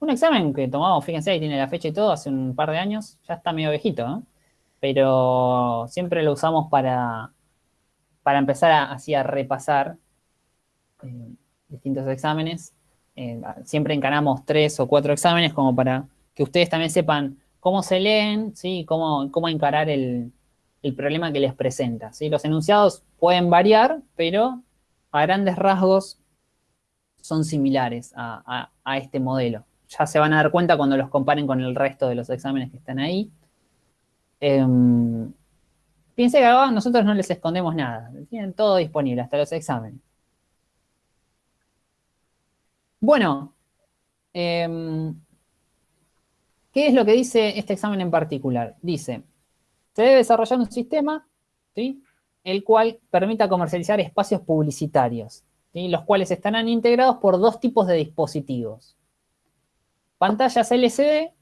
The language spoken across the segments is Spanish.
Un examen que tomamos, fíjense, ahí tiene la fecha y todo, hace un par de años, ya está medio viejito, ¿no? Pero siempre lo usamos para, para empezar a, así a repasar eh, distintos exámenes. Eh, siempre encaramos tres o cuatro exámenes como para que ustedes también sepan cómo se leen, ¿sí? cómo, cómo encarar el, problema que les presenta. ¿sí? Los enunciados pueden variar, pero a grandes rasgos son similares a, este modelo. Ya se van a dar cuenta cuando los comparen con el resto de los exámenes que están ahí. Eh, Piense que nosotros no les escondemos nada. Tienen todo disponible, hasta los exámenes. Bueno, em, ¿qué es lo que dice este examen en particular? Dice, se debe desarrollar un sistema, ¿sí? el cual permita comercializar espacios publicitarios, los cuales estarán integrados por dos tipos de dispositivos. Pantallas LCD,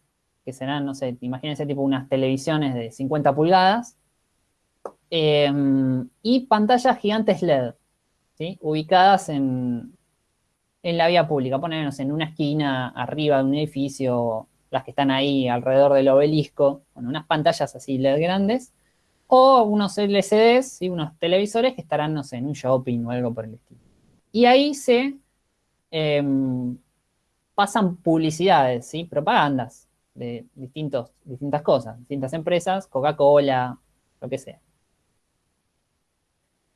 que serán, no sé, imagínense tipo unas televisiones de 50 pulgadas, em, y pantallas gigantes LED, ubicadas en, en la vía pública, ponernos en una esquina arriba de un edificio, las que están ahí alrededor del obelisco, con unas pantallas así LED grandes, o unos LCDs, y unos televisores que estarán, no sé, en un shopping o algo por el estilo. Y ahí se em, pasan publicidades, ¿sí? propagandas de distintos, distintas cosas, distintas empresas, Coca-Cola, lo que sea.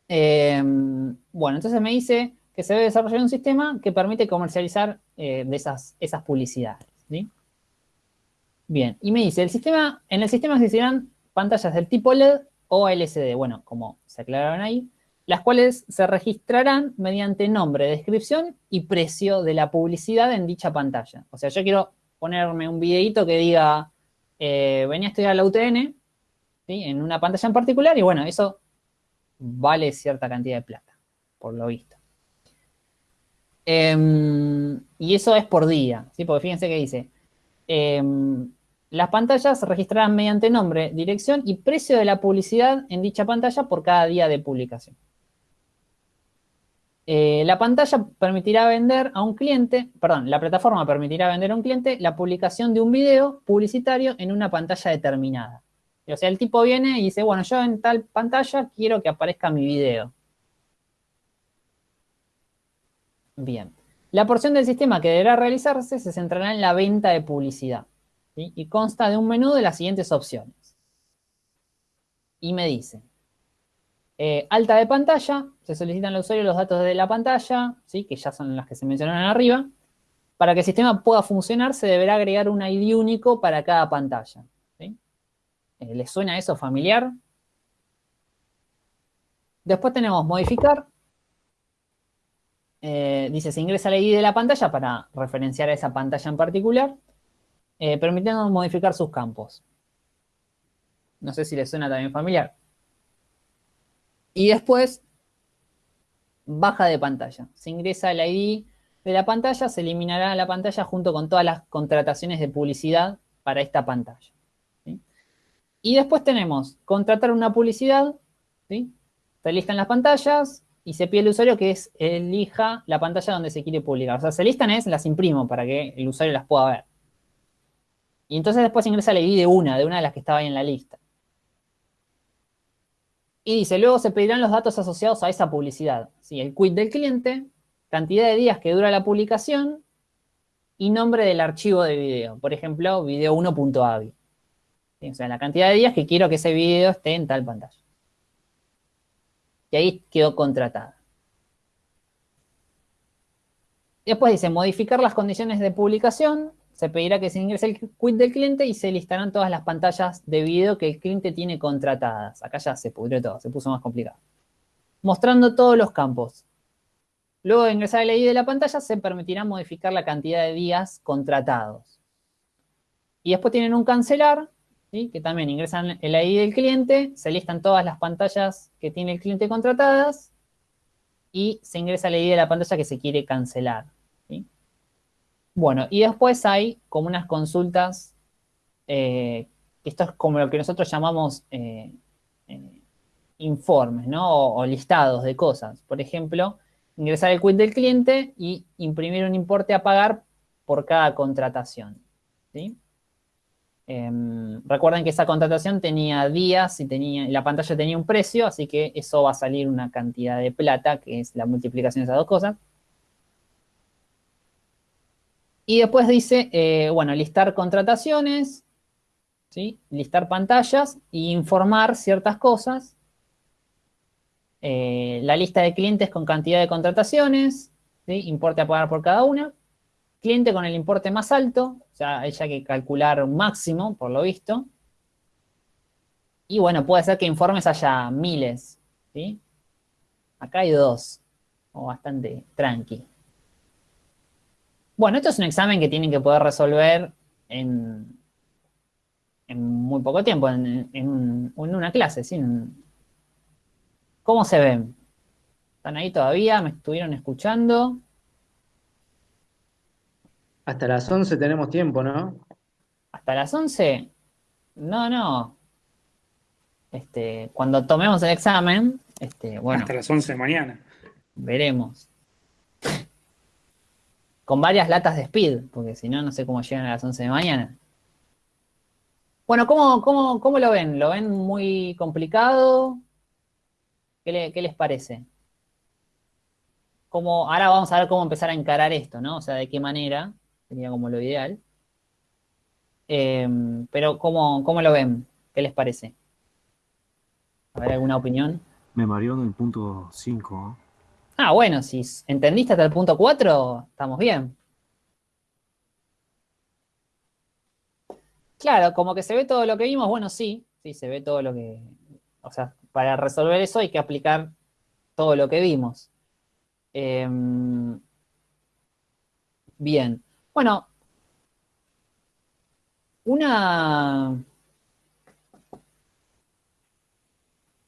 Em, bueno, entonces me dice que se debe desarrollar un sistema que permite comercializar eh, esas, esas publicidades. Bien, y me dice, el sistema, en el sistema existirán pantallas del tipo LED o LCD, bueno, como se aclararon ahí, las cuales se registrarán mediante nombre, descripción y precio de la publicidad en dicha pantalla. O sea, yo quiero ponerme un videito que diga, eh, venía a estudiar la UTN, en una pantalla en particular, y bueno, eso vale cierta cantidad de plata, por lo visto. Em, y eso es por día, ¿sí? Porque fíjense que dice, em, las pantallas registrarán mediante nombre, dirección y precio de la publicidad en dicha pantalla por cada día de publicación. Eh, la pantalla permitirá vender a un cliente, perdón, la plataforma permitirá vender a un cliente la publicación de un video publicitario en una pantalla determinada. O sea, el tipo viene y dice, bueno, yo en tal pantalla quiero que aparezca mi video. Bien. La porción del sistema que deberá realizarse se centrará en la venta de publicidad y consta de un menú de las siguientes opciones. Y me dice, eh, alta de pantalla, se solicitan al usuario los datos de la pantalla, ¿sí? que ya son las que se mencionaron arriba. Para que el sistema pueda funcionar se deberá agregar un ID único para cada pantalla. ¿sí? Eh, ¿Les suena eso familiar? Después tenemos modificar, eh, dice, se ingresa la ID de la pantalla para referenciar a esa pantalla en particular, eh, permitiendo modificar sus campos. No sé si les suena también familiar. Y después, baja de pantalla. Se ingresa el ID de la pantalla, se eliminará la pantalla junto con todas las contrataciones de publicidad para esta pantalla. Y después tenemos contratar una publicidad, se listan las pantallas, y se pide al usuario que es, elija la pantalla donde se quiere publicar. O sea, se listan es, las imprimo para que el usuario las pueda ver. Y entonces después ingresa la ID de una, de una de las que estaba ahí en la lista. Y dice, luego se pedirán los datos asociados a esa publicidad. ¿sí? El quit del cliente, cantidad de días que dura la publicación y nombre del archivo de video. Por ejemplo, video1.avi. O sea, la cantidad de días que quiero que ese video esté en tal pantalla y ahí quedó contratada. Después dice, modificar las condiciones de publicación, se pedirá que se ingrese el quit del cliente y se listarán todas las pantallas de video que el cliente tiene contratadas. Acá ya se pudrió todo, se puso más complicado. Mostrando todos los campos. Luego de ingresar el ID de la pantalla, se permitirá modificar la cantidad de días contratados. Y después tienen un cancelar, que también ingresan el ID del cliente, se listan todas las pantallas que tiene el cliente contratadas y se ingresa el ID de la pantalla que se quiere cancelar. Bueno, y después hay como unas consultas, eh, esto es como lo que nosotros llamamos eh, eh, informes, ¿no? O, listados de cosas. Por ejemplo, ingresar el quit del cliente y imprimir un importe a pagar por cada contratación. Em, recuerden que esa contratación tenía días y tenía, la pantalla tenía un precio, así que eso va a salir una cantidad de plata, que es la multiplicación de esas dos cosas. Y después dice, eh, bueno, listar contrataciones, ¿sí? listar pantallas e informar ciertas cosas. Eh, la lista de clientes con cantidad de contrataciones, importe a pagar por cada una. Cliente con el importe más alto, o sea, hay que calcular un máximo, por lo visto. Y bueno, puede ser que informes haya miles. Acá hay dos, o bastante tranqui. Bueno, esto es un examen que tienen que poder resolver en, en muy poco tiempo, en, una clase, ¿sí? ¿Cómo se ven? ¿Están ahí todavía? ¿Me estuvieron escuchando? Hasta las 11 tenemos tiempo, ¿no? ¿Hasta las 11? No, no. Este, cuando tomemos el examen, este, bueno. Hasta las 11 de mañana. Veremos. Con varias latas de speed, porque si no, no sé cómo llegan a las 11 de mañana. Bueno, ¿cómo, cómo, lo ven? ¿Lo ven muy complicado? ¿Qué, qué les parece? ¿Cómo, ahora vamos a ver cómo empezar a encarar esto, ¿no? O sea, de qué manera sería como lo ideal. Em, pero, ¿cómo, ¿cómo, lo ven? ¿Qué les parece? A ver, ¿alguna opinión? Me mareó en el punto 5. Ah, bueno, si entendiste hasta el punto 4, estamos bien. Claro, como que se ve todo lo que vimos, bueno, sí, sí, se ve todo lo que... O sea, para resolver eso hay que aplicar todo lo que vimos. Em, bien. Bueno, una...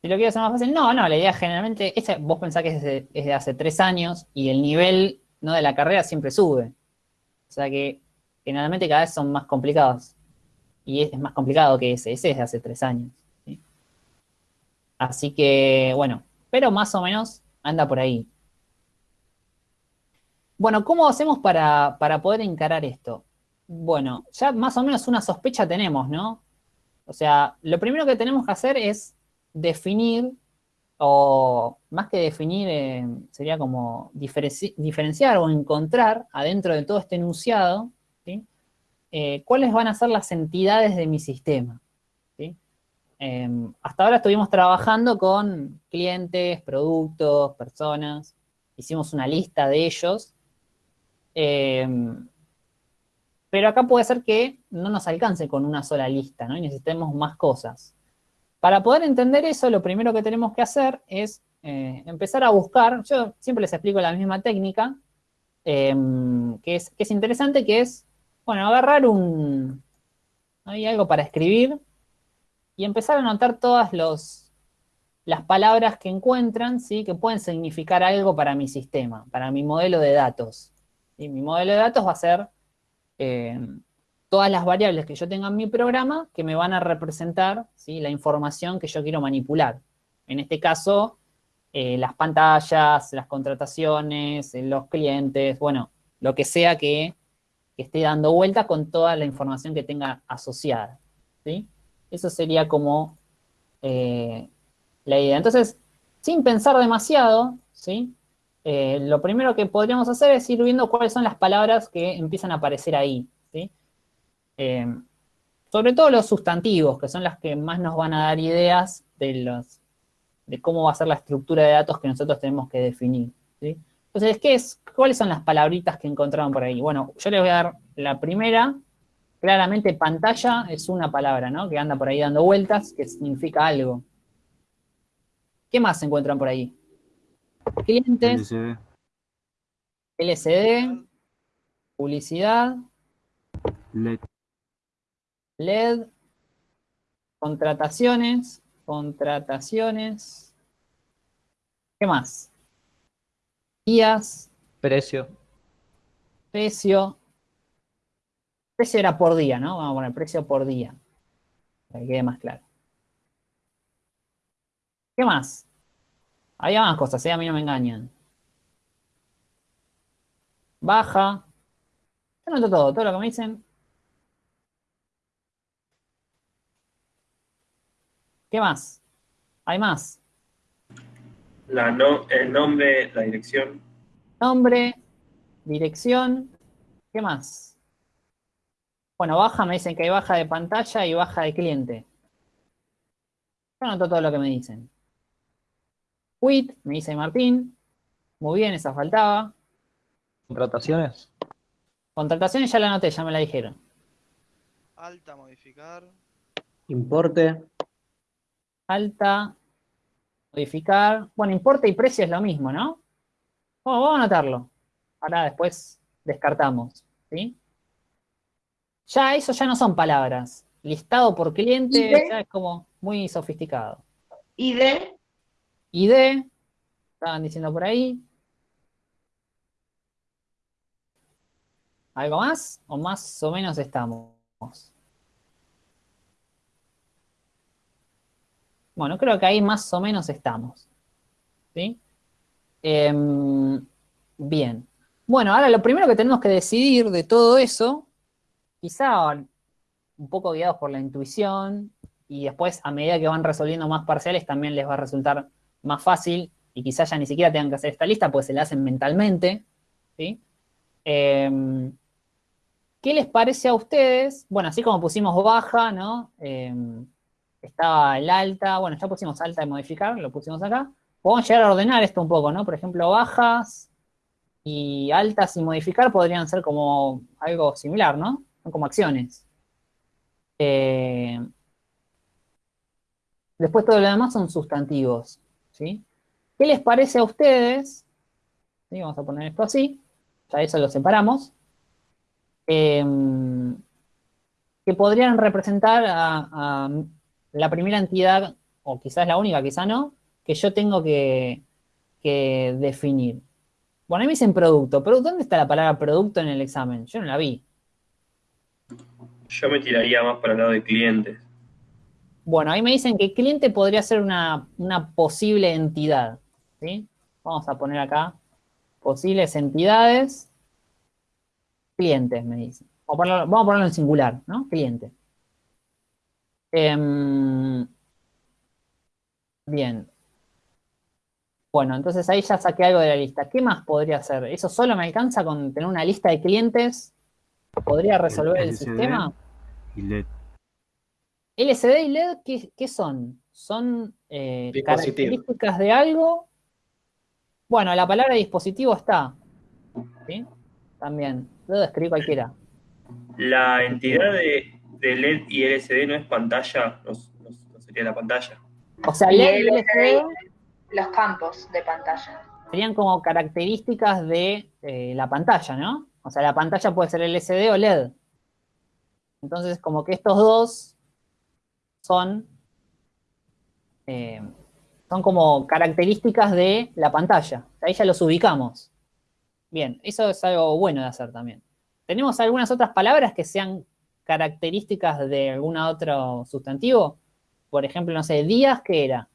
Si lo quiero hacer más fácil, no, no, la idea generalmente, vos pensás que es de, hace tres años y el nivel ¿no? de la carrera siempre sube. O sea que generalmente cada vez son más complicados. Y es, más complicado que ese, ese es de hace tres años. Así que, bueno, pero más o menos anda por ahí. Bueno, ¿cómo hacemos para, poder encarar esto? Bueno, ya más o menos una sospecha tenemos, ¿no? O sea, lo primero que tenemos que hacer es definir, o más que definir, eh, sería como diferenciar o encontrar adentro de todo este enunciado. Eh, cuáles van a ser las entidades de mi sistema. Em, hasta ahora estuvimos trabajando con clientes, productos, personas, hicimos una lista de ellos Em, pero acá puede ser que no nos alcance con una sola lista, ¿no? Y necesitemos más cosas. Para poder entender eso, lo primero que tenemos que hacer es eh, empezar a buscar, yo siempre les explico la misma técnica, em, que, es, que es interesante, que es, bueno, agarrar un, hay algo para escribir y empezar a anotar todas las palabras que encuentran, ¿sí? Que pueden significar algo para mi sistema, para mi modelo de datos. Y mi modelo de datos va a ser eh, todas las variables que yo tenga en mi programa que me van a representar la información que yo quiero manipular. En este caso, eh, las pantallas, las contrataciones, eh, los clientes, bueno, lo que sea que, esté dando vuelta con toda la información que tenga asociada. ¿sí? Eso sería como la idea. Entonces, sin pensar demasiado, ¿sí? Eh, lo primero que podríamos hacer es ir viendo cuáles son las palabras que empiezan a aparecer ahí. Eh, sobre todo los sustantivos, que son las que más nos van a dar ideas de, los, de cómo va a ser la estructura de datos que nosotros tenemos que definir. Entonces, ¿qué es, ¿cuáles son las palabritas que encontraron por ahí? Bueno, yo les voy a dar la primera. Claramente pantalla es una palabra, ¿no? Que anda por ahí dando vueltas, que significa algo. ¿Qué más se encuentran por ahí? Clientes. LCD. Publicidad. LED. LED. Contrataciones. Contrataciones. ¿Qué más? Días. Precio. Precio. Precio era por día, ¿no? Vamos a poner precio por día. Para que quede más claro. ¿Qué más? Había más cosas, ¿eh? a mí no me engañan. Baja, Yo anoto todo, todo lo que me dicen. ¿Qué más? ¿Hay más? La no, el nombre, la dirección. Nombre, dirección, ¿qué más? Bueno, baja, me dicen que hay baja de pantalla y baja de cliente. Yo anoto todo lo que me dicen. Quit, me dice Martín. Muy bien, esa faltaba. Contrataciones. Contrataciones ya la anoté, ya me la dijeron. Alta, modificar. Importe. Alta, modificar. Bueno, importe y precio es lo mismo, ¿no? Bueno, vamos a anotarlo. Ahora después descartamos, ¿sí? Ya eso ya no son palabras. Listado por cliente ya es como muy sofisticado. ID, ID, estaban diciendo por ahí. ¿Algo más? ¿O más o menos estamos? Bueno, creo que ahí más o menos estamos. ¿Sí? Em, bien. Bueno, ahora lo primero que tenemos que decidir de todo eso, quizá un poco guiados por la intuición, y después a medida que van resolviendo más parciales también les va a resultar más fácil, y quizá ya ni siquiera tengan que hacer esta lista, pues se la hacen mentalmente, ¿sí? Em, ¿Qué les parece a ustedes? Bueno, así como pusimos baja, ¿no? Em, estaba el alta, bueno, ya pusimos alta de modificar, lo pusimos acá. Podemos llegar a ordenar esto un poco, ¿no? Por ejemplo, bajas y altas y modificar podrían ser como algo similar, ¿no? Son como acciones. Eh, después todo lo demás son sustantivos, ¿sí? ¿Qué les parece a ustedes? ¿Sí? Vamos a poner esto así, ya eso lo separamos. Em, que podrían representar a la primera entidad, o quizás la única, quizás no, que yo tengo que, que definir. Bueno, ahí me dicen producto. pero ¿Dónde está la palabra producto en el examen? Yo no la vi. Yo me tiraría más para el lado de clientes. Bueno, ahí me dicen que cliente podría ser una, una posible entidad. ¿sí? Vamos a poner acá posibles entidades. Clientes, me dicen. Vamos a ponerlo, vamos a ponerlo en singular, ¿no? Cliente. Em, bien. Bueno, entonces ahí ya saqué algo de la lista. ¿Qué más podría hacer? ¿Eso solo me alcanza con tener una lista de clientes? ¿Podría resolver el, sistema? Y LED. LCD y LED, ¿qué, qué son? ¿Son eh, características de algo? Bueno, la palabra dispositivo está. ¿Sí? También. Puedo escribir cualquiera. La entidad de, de LED y LCD no es pantalla, no, no- no sería la pantalla. O sea, LED y LCD. LCD los campos de pantalla. serían como características de eh, la pantalla, ¿no? O sea, la pantalla puede ser LCD o LED. Entonces, como que estos dos son, eh, son como características de la pantalla. Ahí ya los ubicamos. Bien, eso es algo bueno de hacer también. ¿Tenemos algunas otras palabras que sean características de algún otro sustantivo? Por ejemplo, no sé, días, ¿qué era?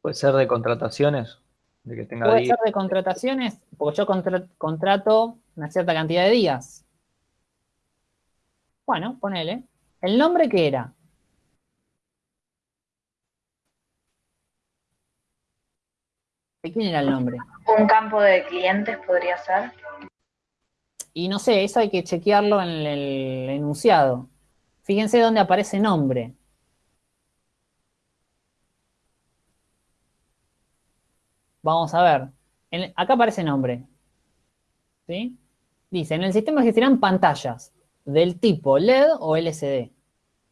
Puede ser de contrataciones, de que tenga Puede días. ser de contrataciones, porque yo contra- contrato una cierta cantidad de días. Bueno, ponele. ¿El nombre qué era? ¿De quién era el nombre? Un campo de clientes podría ser. Y no sé, eso hay que chequearlo en el enunciado. Fíjense dónde aparece nombre. Vamos a ver. En- acá aparece nombre. ¿Sí? Dice, en el sistema existirán pantallas del tipo LED o LCD,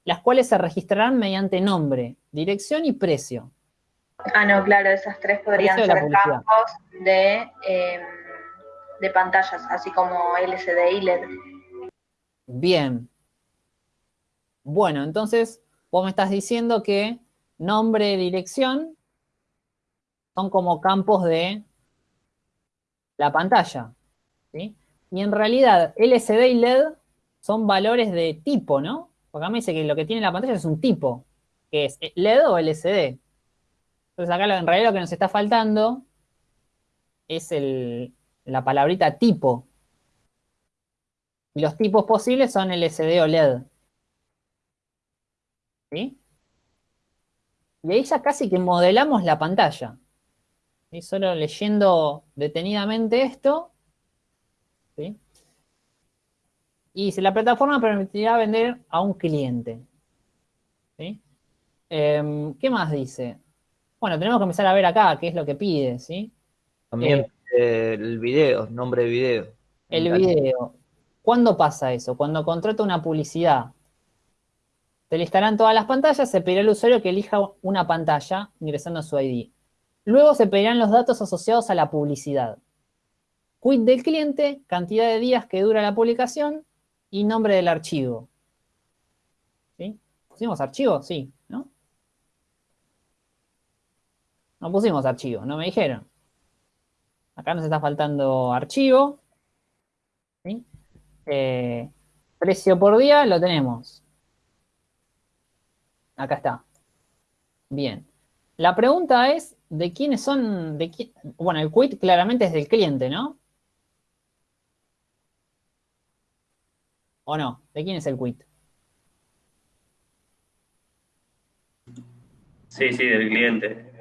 las cuales se registrarán mediante nombre, dirección y precio. Ah, no, claro, esas tres podrían de ser campos de, eh, de pantallas, así como LCD y LED. Bien. Bueno, entonces vos me estás diciendo que nombre, dirección son como campos de la pantalla. ¿sí? Y en realidad LCD y LED son valores de tipo, ¿no? Porque acá me dice que lo que tiene la pantalla es un tipo, que es LED o LCD. Entonces acá en realidad lo que nos está faltando es el, la palabrita tipo. Y los tipos posibles son LCD o LED. ¿Sí? Y ahí ya casi que modelamos la pantalla. Y solo leyendo detenidamente esto. ¿sí? Y si la plataforma permitirá vender a un cliente. ¿sí? Em, ¿Qué más dice? Bueno, tenemos que empezar a ver acá qué es lo que pide, ¿sí? También eh, el video, nombre de video. El video. ¿Cuándo pasa eso? Cuando contrata una publicidad. Se listarán todas las pantallas, se pedirá al usuario que elija una pantalla ingresando su ID. Luego se pedirán los datos asociados a la publicidad. Quit del cliente, cantidad de días que dura la publicación y nombre del archivo. ¿Sí? ¿Pusimos archivo? Sí, ¿no? No pusimos archivo, no me dijeron. Acá nos está faltando archivo. Eh, precio por día lo tenemos. Acá está. Bien. La pregunta es, ¿de quiénes son? De qui- bueno, el quit claramente es del cliente, ¿no? ¿O no? ¿De quién es el quit? Sí, sí, del cliente.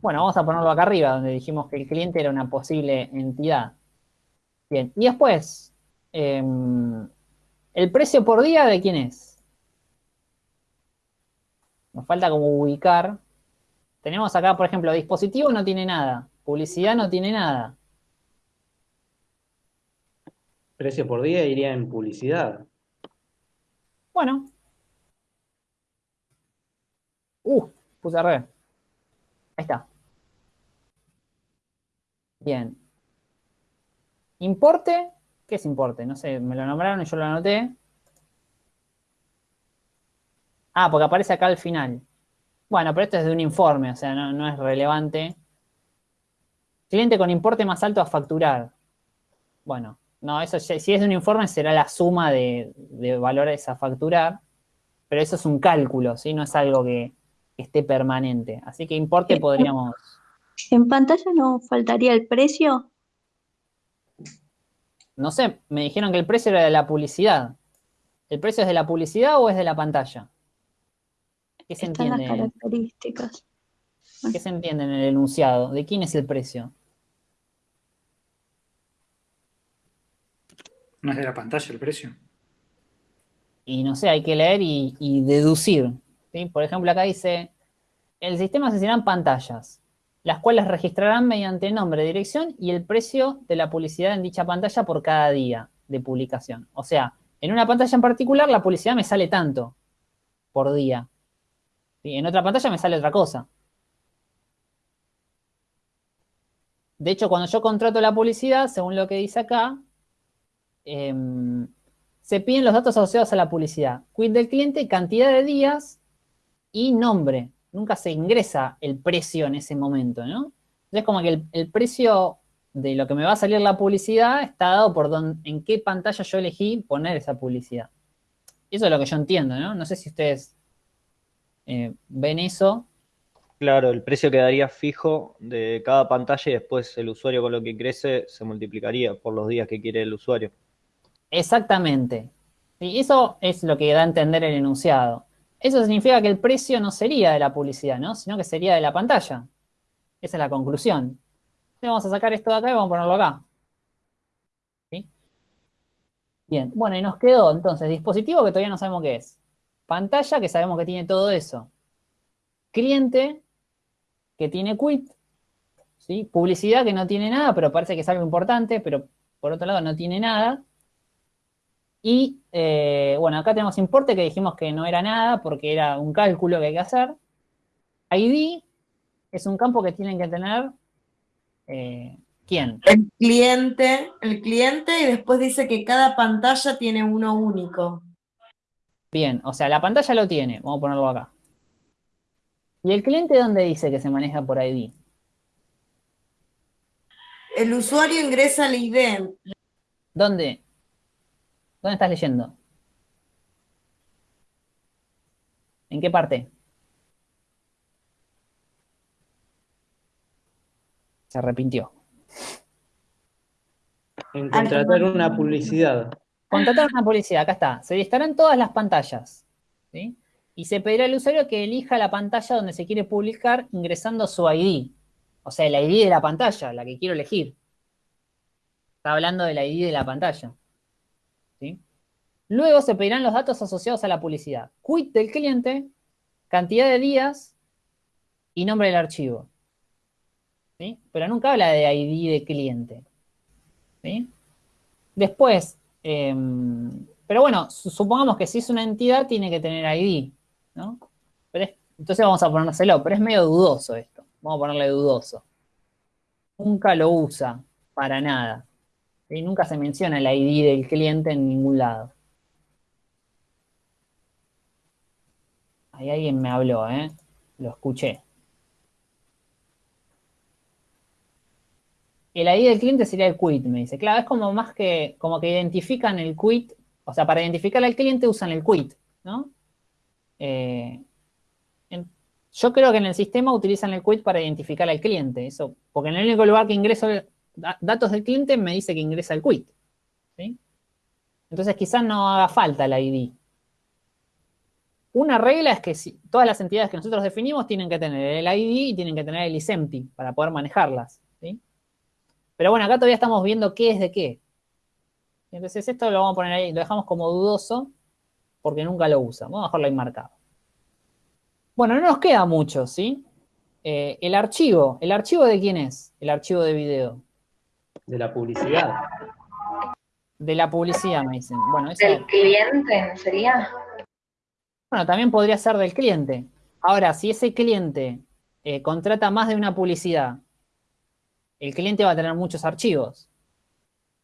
Bueno, vamos a ponerlo acá arriba, donde dijimos que el cliente era una posible entidad. Bien, y después, em, ¿el precio por día de quién es? Nos falta como ubicar. Tenemos acá, por ejemplo, dispositivo no tiene nada, publicidad no tiene nada. Precio por día iría en publicidad. Bueno. Uh, puse re. Ahí está. Bien. Importe. ¿Qué es importe? No sé, me lo nombraron y yo lo anoté. Ah, porque aparece acá al final. Bueno, pero esto es de un informe, o sea, no, es relevante. Cliente con importe más alto a facturar. Bueno, no, eso si es de un informe será la suma de, de valores a facturar, pero eso es un cálculo, ¿sí? No es algo que esté permanente. Así que importe podríamos... ¿En pantalla no faltaría el precio? No sé, me dijeron que el precio era de la publicidad. ¿El precio es de la publicidad o es de la pantalla? ¿Qué se Están las entiende? características. ¿Qué se entiende en el enunciado? ¿De quién es el precio? No es de la pantalla el precio. Y no sé, hay que leer y, y deducir. Por ejemplo, acá dice, el sistema asociarán pantallas, las cuales registrarán mediante nombre, dirección y el precio de la publicidad en dicha pantalla por cada día de publicación. O sea, en una pantalla en particular la publicidad me sale tanto por día. ¿sí? En otra pantalla me sale otra cosa. De hecho, cuando yo contrato la publicidad, según lo que dice acá, em, se piden los datos asociados a la publicidad. Quit del cliente, cantidad de días y nombre. Nunca se ingresa el precio en ese momento, ¿no? Entonces, como que el, el precio de lo que me va a salir la publicidad está dado por don- en qué pantalla yo elegí poner esa publicidad. Eso es lo que yo entiendo, ¿no? No sé si ustedes eh, ven eso. Claro, el precio quedaría fijo de cada pantalla y después el usuario con lo que ingrese se multiplicaría por los días que quiere el usuario. Exactamente. Y eso es lo que da a entender el enunciado. Eso significa que el precio no sería de la publicidad, ¿no? Sino que sería de la pantalla. Esa es la conclusión. Entonces vamos a sacar esto de acá y vamos a ponerlo acá. ¿Sí? Bien, bueno, y nos quedó entonces dispositivo que todavía no sabemos qué es. Pantalla que sabemos que tiene todo eso. Cliente que tiene quit. ¿Sí? Publicidad que no tiene nada, pero parece que es algo importante, pero por otro lado no tiene nada. Y eh, bueno, acá tenemos importe que dijimos que no era nada porque era un cálculo que hay que hacer. ID es un campo que tienen que tener. eh, ¿Quién? El cliente, el cliente y después dice que cada pantalla tiene uno único. Bien, o sea, la pantalla lo tiene. Vamos a ponerlo acá. ¿Y el cliente dónde dice que se maneja por ID? El usuario ingresa al ID. ¿Dónde? ¿Dónde estás leyendo? ¿En qué parte? Se arrepintió. En contratar una publicidad. Contratar una publicidad, acá está. Se listarán todas las pantallas. ¿sí? Y se pedirá al usuario que elija la pantalla donde se quiere publicar ingresando su ID. O sea, el ID de la pantalla, la que quiero elegir. Está hablando del ID de la pantalla. Luego se pedirán los datos asociados a la publicidad. Quit del cliente, cantidad de días y nombre del archivo. Pero nunca habla de ID de cliente. Después, eh, pero bueno, su- supongamos que si es una entidad tiene que tener ID, ¿no? Pero es- entonces vamos a ponérselo, pero es medio dudoso esto. Vamos a ponerle dudoso. Nunca lo usa para nada. ¿Sí? Nunca se menciona el ID del cliente en ningún lado. Ahí alguien me habló, ¿eh? Lo escuché. El ID del cliente sería el quit, me dice. Claro, es como más que, como que identifican el quit, o sea, para identificar al cliente usan el quit, ¿no? Eh, yo creo que en el sistema utilizan el quit para identificar al cliente, eso, porque en el único lugar que ingreso da- datos del cliente me dice que ingresa el quit. Entonces quizás no haga falta el ID. Una regla es que todas las entidades que nosotros definimos tienen que tener el ID y tienen que tener el ISEMTI para poder manejarlas. Pero bueno, acá todavía estamos viendo qué es de qué. Entonces esto lo vamos a poner ahí, lo dejamos como dudoso porque nunca lo usa. Vamos a dejarlo ahí marcado. Bueno, no nos queda mucho, ¿sí? Eh, el archivo, ¿el archivo de quién es? El archivo de video. De la publicidad. De la publicidad, me dicen. Bueno, eso, ¿Del cliente sería? bueno, también podría ser del cliente. Ahora, si ese cliente eh, contrata más de una publicidad, el cliente va a tener muchos archivos.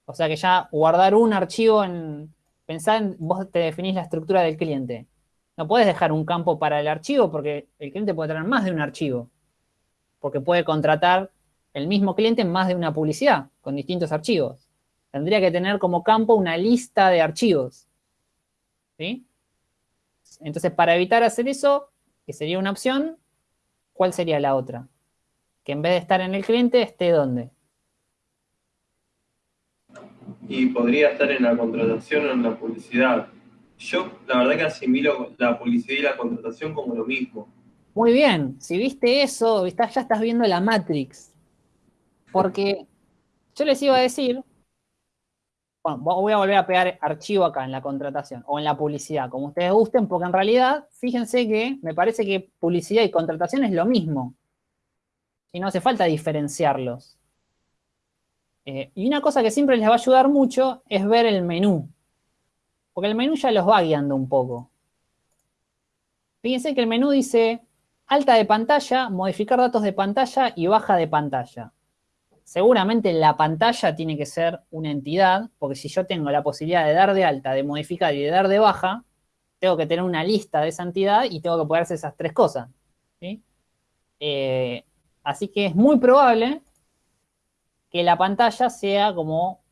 O sea que ya guardar un archivo en... Pensá en, vos te definís la estructura del cliente. No puedes dejar un campo para el archivo porque el cliente puede tener más de un archivo. Porque puede contratar el mismo cliente en más de una publicidad con distintos archivos. Tendría que tener como campo una lista de archivos. ¿Sí? Entonces, para evitar hacer eso, que sería una opción, ¿cuál sería la otra? Que en vez de estar en el cliente, esté donde. Y podría estar en la contratación o en la publicidad. Yo, la verdad que asimilo la publicidad y la contratación como lo mismo. Muy bien, si viste eso, ya estás viendo la Matrix. Porque yo les iba a decir, bueno, vo- voy a volver a pegar archivo acá en la contratación o en la publicidad, como ustedes gusten, porque en realidad, fíjense que me parece que publicidad y contratación es lo mismo. Y no hace falta diferenciarlos. Eh, y una cosa que siempre les va a ayudar mucho es ver el menú. Porque el menú ya los va guiando un poco. Fíjense que el menú dice alta de pantalla, modificar datos de pantalla y baja de pantalla. Seguramente la pantalla tiene que ser una entidad, porque si yo tengo la posibilidad de dar de alta, de modificar y de dar de baja, tengo que tener una lista de esa entidad y tengo que poder hacer esas tres cosas. ¿sí? Eh, así que es muy probable que la pantalla sea como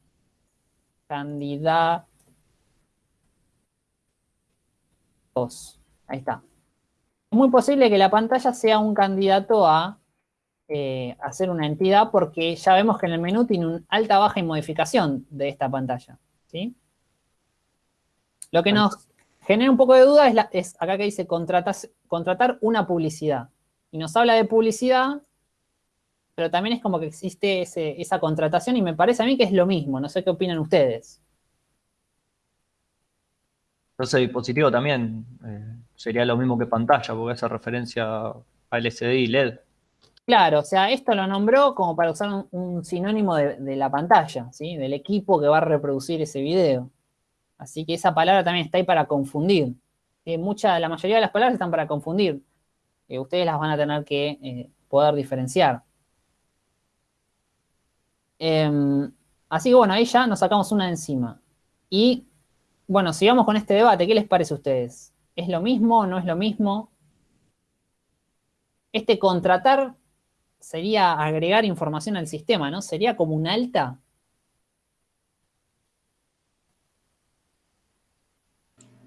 candidatos. Ahí está. Es muy posible que la pantalla sea un candidato a, eh, a ser una entidad porque ya vemos que en el menú tiene un alta, baja y modificación de esta pantalla. ¿sí? Lo que nos genera un poco de duda es, acá que dice contratas- contratar una publicidad. Y nos habla de publicidad, pero también es como que existe esa contratación y me parece a mí que es lo mismo. No sé qué opinan ustedes. Entonces dispositivo también eh, sería lo mismo que pantalla, porque hace referencia a LCD y LED. Claro, o sea, esto lo nombró como para usar un, sinónimo de, la pantalla, ¿sí? Del equipo que va a reproducir ese video. Así que esa palabra también está ahí para confundir. Eh, mucha, la mayoría de las palabras están para confundir. Eh, ustedes las van a tener que eh, poder diferenciar. Em, así que bueno, ahí ya nos sacamos una encima. Y bueno, sigamos con este debate. ¿Qué les parece a ustedes? ¿Es lo mismo o no es lo mismo? Este contratar sería agregar información al sistema, ¿no? Sería como un alta.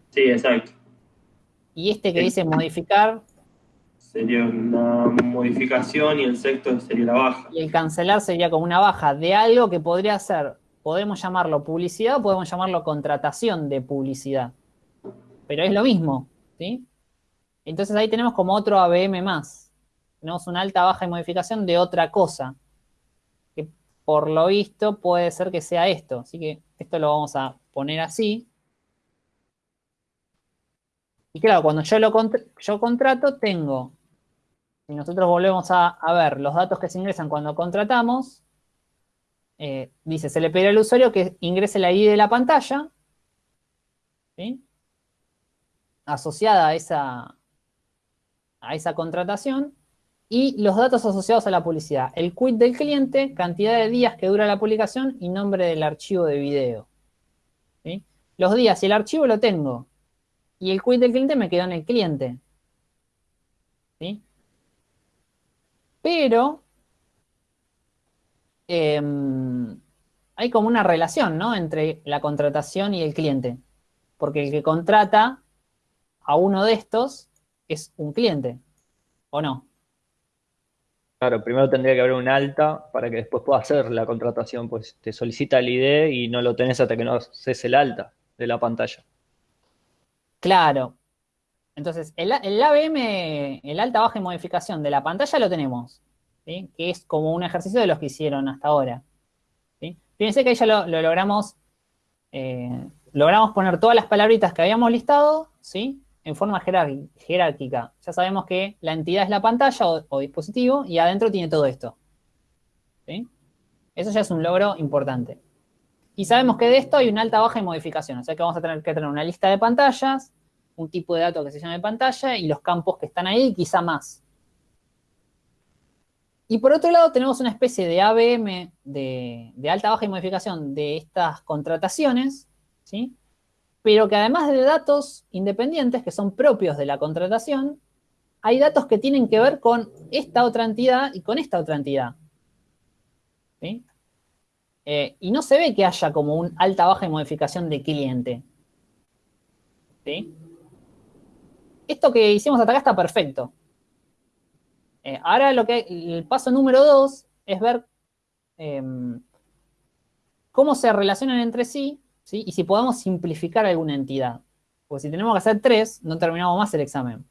Sí, exacto. Y este que dice modificar Sería una modificación y el sexto sería la baja. y el cancelar sería como una baja de algo que podría ser podemos llamarlo publicidad o podemos llamarlo contratación de publicidad. Pero es lo mismo, ¿sí? Entonces ahí tenemos como otro ABM más. Tenemos una alta, baja y modificación de otra cosa. Que por lo visto puede ser que sea esto. Así que esto lo vamos a poner así. Y claro, cuando yo lo yo contrato, tengo, si nosotros volvemos a, ver los datos que se ingresan cuando contratamos, eh, dice, se le pide al usuario que ingrese la ID de la pantalla, ¿sí? asociada a esa, a esa contratación, y los datos asociados a la publicidad. El quit del cliente, cantidad de días que dura la publicación y nombre del archivo de video. Los días y el archivo lo tengo. Y el quit del cliente me quedó en el cliente. ¿sí? Pero eh, hay como una relación, ¿no? Entre la contratación y el cliente. Porque el que contrata a uno de estos es un cliente, ¿o no? Claro, primero tendría que haber un alta para que después pueda hacer la contratación, pues te solicita el ID y no lo tenés hasta que no haces el alta de la pantalla. Claro. Entonces, el, el ABM, el alta, baja y modificación de la pantalla lo tenemos, que es como un ejercicio de los que hicieron hasta ahora. ¿sí? Fíjense que ahí ya lo, lo logramos, eh, logramos poner todas las palabritas que habíamos listado, ¿sí? En forma jerárquica. Ya sabemos que la entidad es la pantalla o, dispositivo y adentro tiene todo esto. ¿sí? Eso ya es un logro importante. Y sabemos que de esto hay una alta, baja y modificación. O sea que vamos a tener que tener una lista de pantallas, un tipo de dato que se llame pantalla y los campos que están ahí, quizá más. Y por otro lado tenemos una especie de ABM de, de alta, baja y modificación de estas contrataciones, ¿sí? Pero que además de datos independientes que son propios de la contratación, hay datos que tienen que ver con esta otra entidad y con esta otra entidad. Eh, y no se ve que haya como un alta, baja y modificación de cliente. ¿sí? Esto que hicimos hasta acá está perfecto. Eh, ahora lo que el paso número dos es ver eh, cómo se relacionan entre sí Y si podemos simplificar alguna entidad. Porque si tenemos que hacer tres, no terminamos más el examen.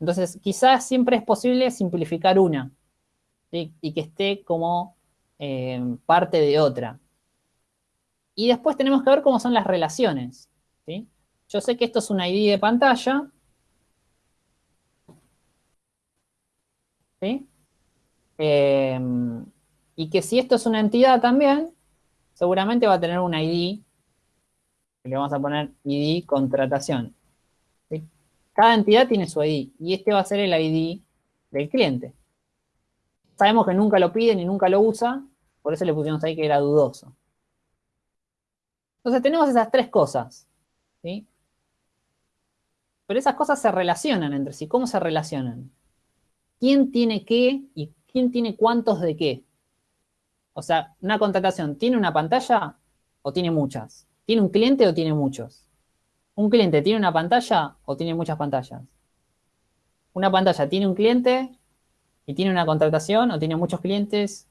Entonces, quizás siempre es posible simplificar una. Y que esté como eh, parte de otra. Y después tenemos que ver cómo son las relaciones. Yo sé que esto es un ID de pantalla. Eh, y que si esto es una entidad también, seguramente va a tener un ID le vamos a poner ID contratación. Cada entidad tiene su ID y este va a ser el ID del cliente. Sabemos que nunca lo pide ni nunca lo usa, por eso le pusimos ahí que era dudoso. Entonces tenemos esas tres cosas. ¿sí? Pero esas cosas se relacionan entre sí. ¿Cómo se relacionan? ¿Quién tiene qué y quién tiene cuántos de qué? O sea, una contratación, ¿tiene una pantalla o tiene muchas? ¿Tiene un cliente o tiene muchos? ¿Un cliente tiene una pantalla o tiene muchas pantallas? ¿Una pantalla tiene un cliente y tiene una contratación o tiene muchos clientes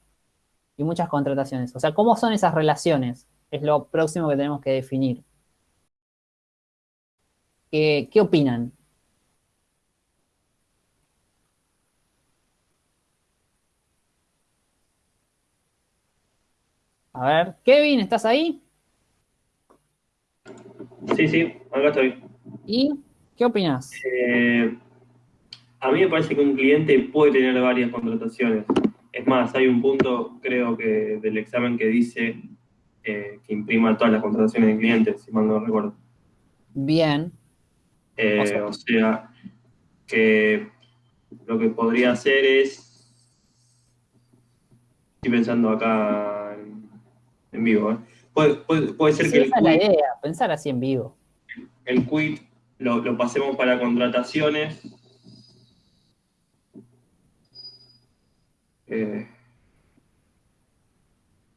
y muchas contrataciones? O sea, ¿cómo son esas relaciones? Es lo próximo que tenemos que definir. ¿Qué, opinan? A ver, Kevin, ¿estás ahí? Sí, sí, acá estoy. ¿Y qué opinas? Eh, a mí me parece que un cliente puede tener varias contrataciones. Es más, hay un punto, creo que del examen que dice eh, que imprima todas las contrataciones del cliente, si mal no recuerdo. Bien. Eh, O sea- o sea, que lo que podría hacer es. Estoy pensando acá en, en vivo. ¿eh? Puede, puede- puede ser Sí, que el esa es la idea, pensar así en vivo. el quit lo, lo pasemos para contrataciones. Eh,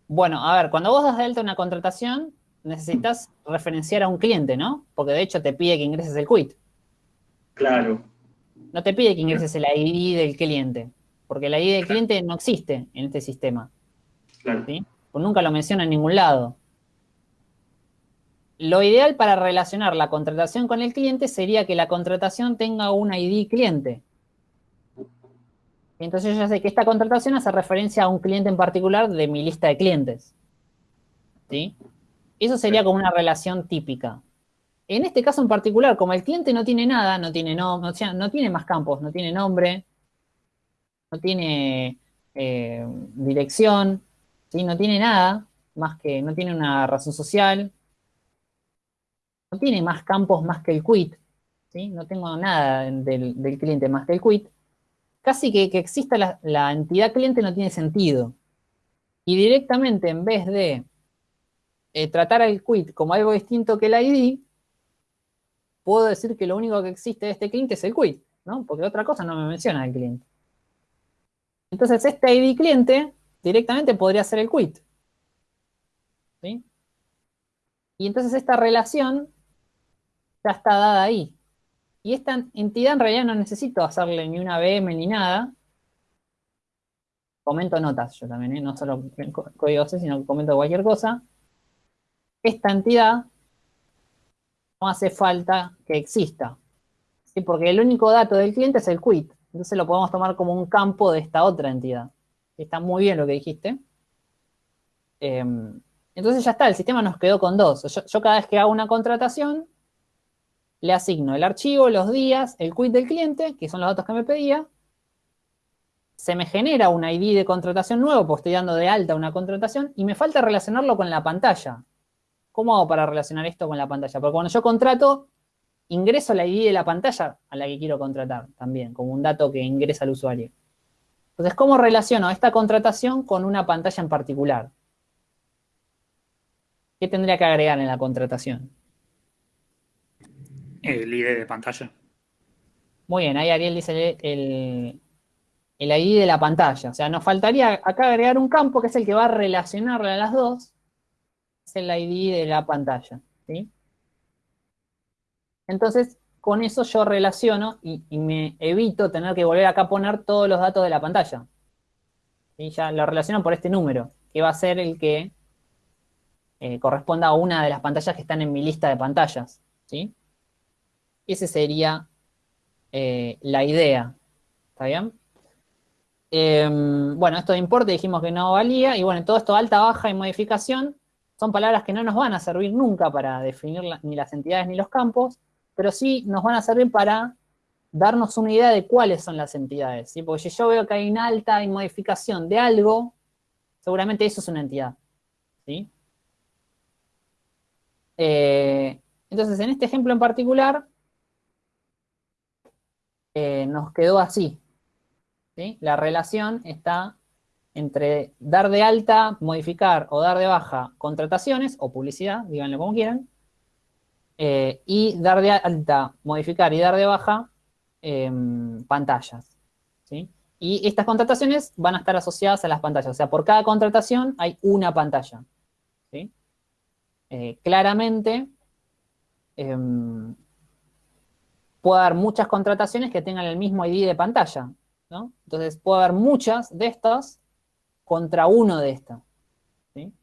Bueno, a ver, cuando vos das de alta una contratación, necesitas referenciar a un cliente, ¿no? Porque de hecho te pide que ingreses el quit. claro, No te pide que ingreses el ID del cliente, porque el ID del cliente no existe en este sistema. claro. ¿sí? Pues nunca lo menciona en ningún lado. Lo ideal para relacionar la contratación con el cliente sería que la contratación tenga un ID cliente. Entonces yo ya sé que esta contratación hace referencia a un cliente en particular de mi lista de clientes. ¿Sí? Eso sería como una relación típica. En este caso en particular, como el cliente no tiene nada, no tiene, no, o sea, no tiene más campos, no tiene nombre, no tiene eh, dirección, ¿sí? no tiene nada, más que no tiene una razón social, no tiene más campos más que el quit, ¿sí? no tengo nada del, del cliente más que el quit, casi que, que exista la, la, entidad cliente no tiene sentido. Y directamente, en vez de eh, tratar al quit como algo distinto que el ID, puedo decir que lo único que existe de este cliente es el quit, ¿no? Porque otra cosa no me menciona el cliente. Entonces, este ID cliente directamente podría ser el quit. ¿Sí? Y entonces esta relación ya está dada ahí. Y esta entidad en realidad no necesito hacerle ni una VM ni nada. Comento notas yo también, ¿eh? no solo código C, sino que comento cualquier cosa. Esta entidad no hace falta que exista. ¿sí? Porque el único dato del cliente es el quit. Entonces lo podemos tomar como un campo de esta otra entidad. Está muy bien lo que dijiste. Eh, entonces ya está, el sistema nos quedó con dos. Yo cada vez que hago una contratación, le asigno el archivo, los días, el quit del cliente, que son los datos que me pedía. Se me genera un ID de contratación nuevo, porque estoy dando de alta una contratación, y me falta relacionarlo con la pantalla. ¿Cómo hago para relacionar esto con la pantalla? Porque cuando yo contrato, ingreso la ID de la pantalla a la que quiero contratar también, como un dato que ingresa al usuario. Entonces, ¿cómo relaciono esta contratación con una pantalla en particular? ¿Qué tendría que agregar en la contratación? El ID de pantalla. Muy bien, ahí Ariel dice el, el, ID de la pantalla. O sea, nos faltaría acá agregar un campo que es el que va a relacionarle a las dos. Es el ID de la pantalla. ¿sí? Entonces, con eso yo relaciono y, me evito tener que volver acá a poner todos los datos de la pantalla. Y ya lo relaciono por este número, que va a ser el que eh, corresponda a una de las pantallas que están en mi lista de pantallas. ¿sí? Esa sería eh, la idea. ¿Está bien? Eh, bueno, esto de importe dijimos que no valía. Y bueno, todo esto alta, baja y modificación son palabras que no nos van a servir nunca para definir ni las entidades ni los campos, pero sí nos van a servir para darnos una idea de cuáles son las entidades. ¿sí? Porque si yo veo que hay una alta y modificación de algo, seguramente eso es una entidad. ¿sí? Eh, entonces, en este ejemplo en particular, eh, nos quedó así. ¿sí? La relación está entre dar de alta, modificar o dar de baja contrataciones o publicidad, díganlo como quieran, eh, y dar de alta, modificar y dar de baja eh, pantallas. Y estas contrataciones van a estar asociadas a las pantallas. O sea, por cada contratación hay una pantalla. Eh, claramente, eh, puede haber muchas contrataciones que tengan el mismo ID de pantalla. ¿no? Entonces, puede haber muchas de estas contra uno de estas. ¿sí?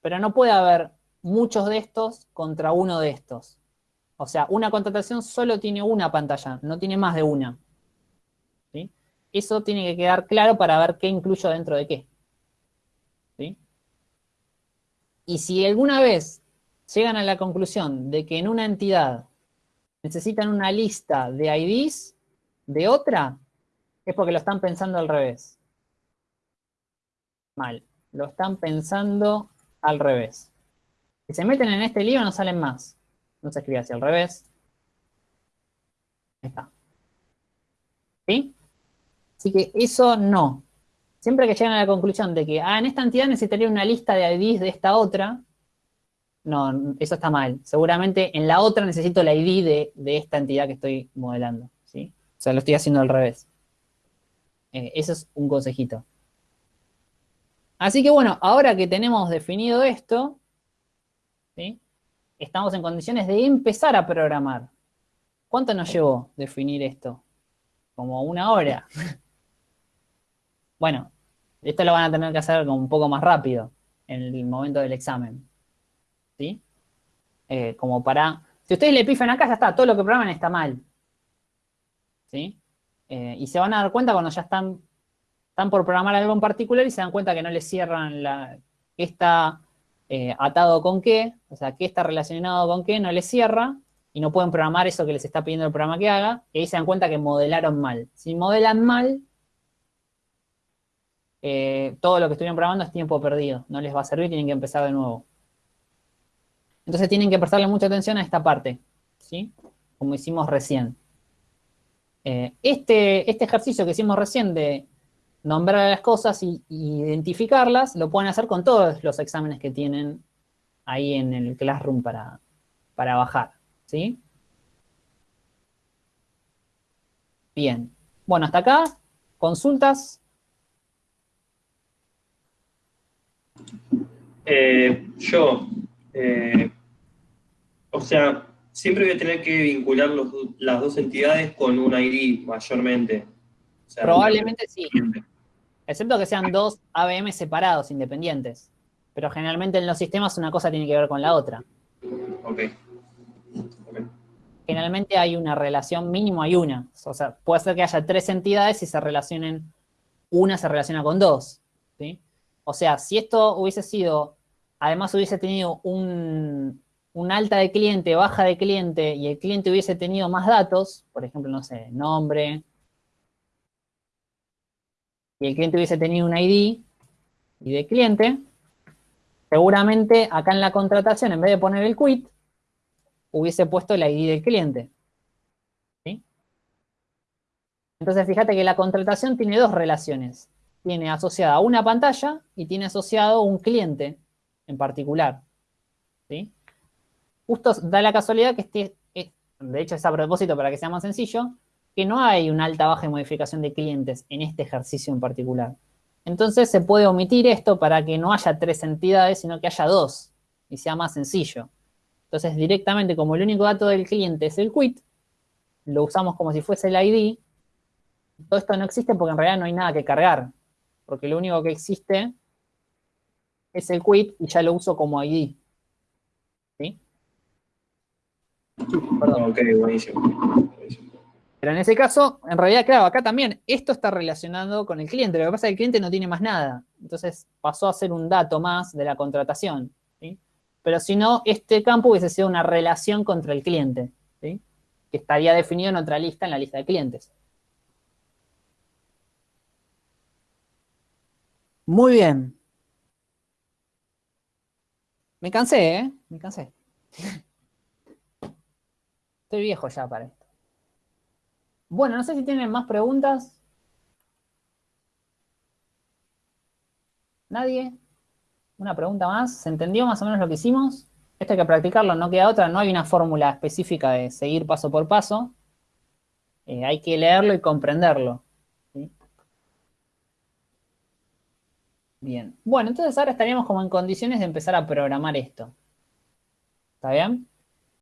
Pero no puede haber muchos de estos contra uno de estos. O sea, una contratación solo tiene una pantalla, no tiene más de una. ¿sí? Eso tiene que quedar claro para ver qué incluyo dentro de qué. ¿sí? Y si alguna vez llegan a la conclusión de que en una entidad necesitan una lista de IDs de otra, es porque lo están pensando al revés. Mal. Lo están pensando al revés. Si se meten en este lío no salen más. No se escribe así al revés. Ahí está. ¿Sí? Así que eso no. Siempre que llegan a la conclusión de que, ah, en esta entidad necesitaría una lista de IDs de esta otra, no, eso está mal. Seguramente en la otra necesito la ID de, de esta entidad que estoy modelando, ¿sí? O sea, lo estoy haciendo al revés. Eh, eso es un consejito. Así que bueno, ahora que tenemos definido esto, ¿sí? estamos en condiciones de empezar a programar. ¿Cuánto nos llevó definir esto? Como una hora. bueno, esto lo van a tener que hacer un poco más rápido. en el momento del examen. ¿Sí? Eh, como para... Si ustedes le pifan acá, ya está, todo lo que programan está mal. ¿Sí? Eh, y se van a dar cuenta cuando ya están, están por programar algo en particular y se dan cuenta que no les cierran la, qué está eh, atado con qué, o sea, qué está relacionado con qué, no les cierra, y no pueden programar eso que les está pidiendo el programa que haga, y ahí se dan cuenta que modelaron mal. Si modelan mal, todo lo que estuvieron programando es tiempo perdido, no les va a servir, tienen que empezar de nuevo. Entonces tienen que prestarle mucha atención a esta parte, ¿sí? Como hicimos recién. Eh, este, este ejercicio que hicimos recién de nombrar las cosas y, identificarlas, lo pueden hacer con todos los exámenes que tienen ahí en el Classroom para, para bajar, ¿sí? Bien. Bueno, hasta acá, consultas. Eh, yo, eh, o sea, siempre voy a tener que vincular los las dos entidades con un ID mayormente. O sea, Probablemente sí, excepto que sean dos ABM separados, independientes. Pero generalmente en los sistemas una cosa tiene que ver con la otra. Ok. Generalmente hay una relación, mínimo hay una. O sea, puede ser que haya tres entidades y se relacionen, una se relaciona con dos. ¿sí? O sea, si esto hubiese sido, además hubiese tenido un, un alta de cliente, baja de cliente, y el cliente hubiese tenido más datos, por ejemplo, no sé, nombre, y el cliente hubiese tenido un ID y de cliente, seguramente acá en la contratación, en vez de poner el quit, hubiese puesto el ID del cliente. ¿sí? Entonces, fíjate que la contratación tiene dos relaciones. Tiene asociada una pantalla y tiene asociado un cliente en particular. Justo da la casualidad que este, es- de hecho es a propósito para que sea más sencillo, que no hay una alta, baja y modificación de clientes en este ejercicio en particular. Entonces se puede omitir esto para que no haya tres entidades, sino que haya dos y sea más sencillo. Entonces directamente como el único dato del cliente es el quit, lo usamos como si fuese el ID. Todo esto no existe porque en realidad no hay nada que cargar, porque lo único que existe es el quit y ya lo uso como ID. ¿Sí? Perdón. Ok, buenísimo. buenísimo. Pero en ese caso, en realidad, claro, acá también esto está relacionado con el cliente. Lo que pasa es que el cliente no tiene más nada. Entonces pasó a ser un dato más de la contratación. ¿sí? Pero si no, este campo hubiese sido una relación contra el cliente, ¿sí? que estaría definido en otra lista, en la lista de clientes. Muy bien. Me cansé, ¿eh? Me cansé. Estoy viejo ya para esto. Bueno, no sé si tienen más preguntas. ¿Nadie? ¿Una pregunta más? ¿Se entendió más o menos lo que hicimos? Esto hay que practicarlo, no queda otra. No hay una fórmula específica de seguir paso por paso. Eh, hay que leerlo y comprenderlo. Bien. Bueno, entonces ahora estaríamos como en condiciones de empezar a programar esto. ¿Está bien?